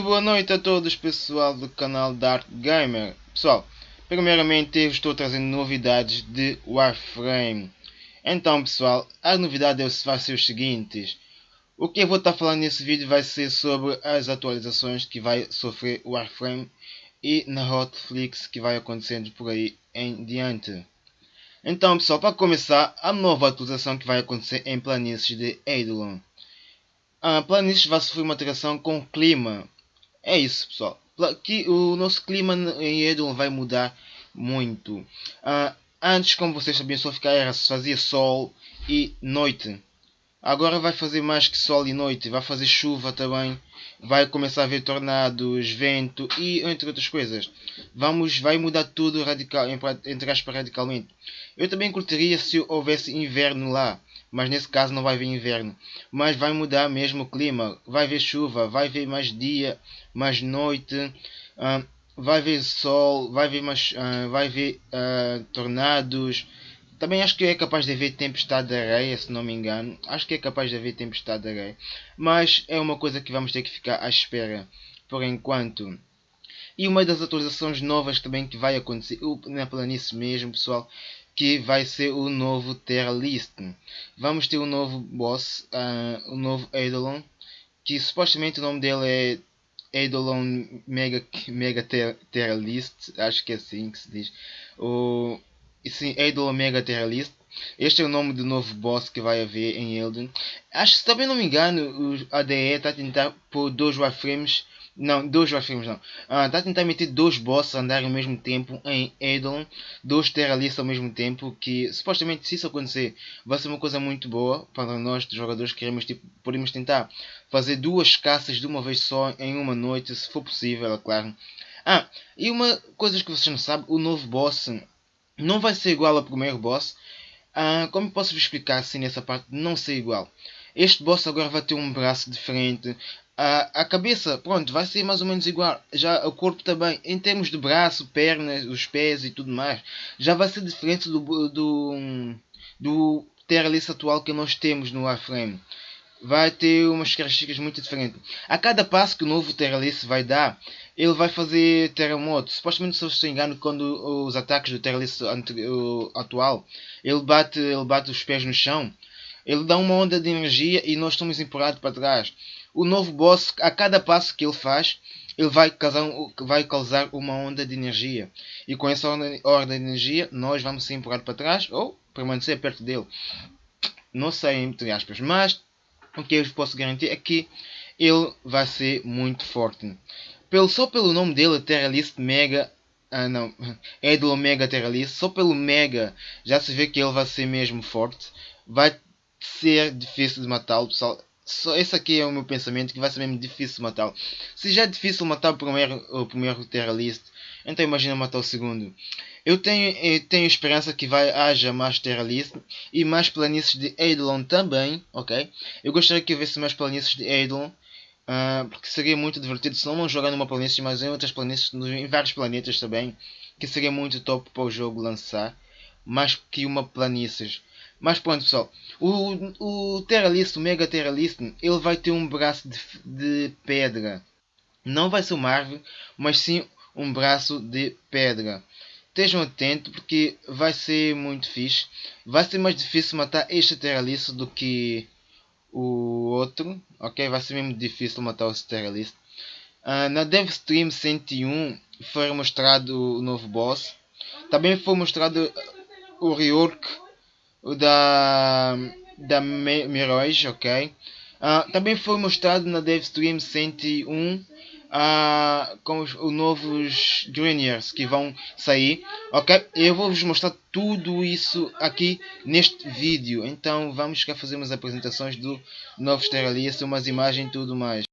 boa noite a todos pessoal do canal Dark Gamer. Pessoal, primeiramente eu estou trazendo novidades de Warframe. Então pessoal, a novidade vai ser os seguintes O que eu vou estar falando nesse vídeo vai ser sobre as atualizações que vai sofrer Warframe E na Hotflix que vai acontecendo por aí em diante. Então pessoal, para começar, a nova atualização que vai acontecer em planícies de Eidolon. A planície vai sofrer uma alteração com o clima é isso, pessoal. Que o nosso clima em Edom vai mudar muito. Uh, antes, como vocês sabiam, só ficar fazia sol e noite. Agora vai fazer mais que sol e noite. Vai fazer chuva também. Vai começar a haver tornados, vento e entre outras coisas. Vamos, vai mudar tudo radical, entre aspas, radicalmente. Eu também curtiria se houvesse inverno lá mas nesse caso não vai haver inverno. Mas vai mudar mesmo o clima, vai haver chuva, vai haver mais dia, mais noite, uh, vai haver sol, vai haver, mais, uh, vai haver uh, tornados. Também acho que é capaz de haver tempestade de areia, se não me engano. Acho que é capaz de haver tempestade de areia. Mas é uma coisa que vamos ter que ficar à espera por enquanto. E uma das atualizações novas também que vai acontecer na planície mesmo, pessoal, que vai ser o novo Terra List. Vamos ter um novo boss, uh, um novo Eidolon, que supostamente o nome dele é Eidolon Mega, Mega Terra List, acho que é assim que se diz. O, sim, Eidolon Mega Terra List. Este é o nome do novo boss que vai haver em Elden. Acho que se também não me engano, o ADE está a tentar pôr dois Warframes não, dois Warframes não. Ah, está a tentar meter dois bosses a andar ao mesmo tempo em Eidolon. Dois Terralistas ao mesmo tempo. Que supostamente se isso acontecer vai ser uma coisa muito boa para nós jogadores que queremos tipo, podemos tentar fazer duas caças de uma vez só em uma noite, se for possível, é claro. Ah, e uma coisa que vocês não sabem, o novo boss não vai ser igual ao primeiro boss. Ah, como posso vos explicar assim nessa parte não ser igual? Este boss agora vai ter um braço diferente, a, a cabeça, pronto, vai ser mais ou menos igual. Já o corpo também, em termos de braço, pernas, os pés e tudo mais, já vai ser diferente do, do, do atual que nós temos no Warframe. Vai ter umas características muito diferentes. A cada passo que o novo Terralice vai dar, ele vai fazer terremoto. Supostamente, se eu estou engano, quando os ataques do Terralice atual, ele bate, ele bate os pés no chão, ele dá uma onda de energia e nós estamos empurrados para trás o novo boss, a cada passo que ele faz, ele vai causar, vai causar uma onda de energia. E com essa onda, onda de energia, nós vamos ser empurrados para trás ou permanecer perto dele. Não sei, entre aspas. Mas o que eu posso garantir é que ele vai ser muito forte. Pelo, só pelo nome dele, Terralist Mega. Ah, não. Do Omega Terralist. Só pelo Mega já se vê que ele vai ser mesmo forte. Vai ser difícil de matá-lo, pessoal só esse aqui é o meu pensamento que vai ser mesmo difícil matá-lo. Se já é difícil matar o primeiro, o primeiro terralist, então imagina matar o segundo. Eu tenho, eu tenho esperança que vai haja mais terralist e mais planícies de Eidolon também, ok? Eu gostaria que houvesse mais planícies de Eidolon. Uh, porque seria muito divertido se não jogar numa planície, mas em outras planícies, em vários planetas também, que seria muito top para o jogo lançar, mais que uma planície. Mas pronto pessoal, o, o Terralist, o Mega Terralist, ele vai ter um braço de, de pedra. Não vai ser uma árvore, mas sim um braço de pedra. Estejam atentos porque vai ser muito fixe. Vai ser mais difícil matar este Terralist do que o outro. Ok? Vai ser mesmo difícil matar o Terralist. Uh, na DevStream 101 foi mostrado o novo boss. Também foi mostrado o rework da, da Mirage, ok? Uh, também foi mostrado na DevStream 101 uh, com os, os novos Juniors que vão sair, ok? Eu vou vos mostrar tudo isso aqui neste vídeo. Então vamos cá fazer umas apresentações do novo Steralias, umas imagens e tudo mais.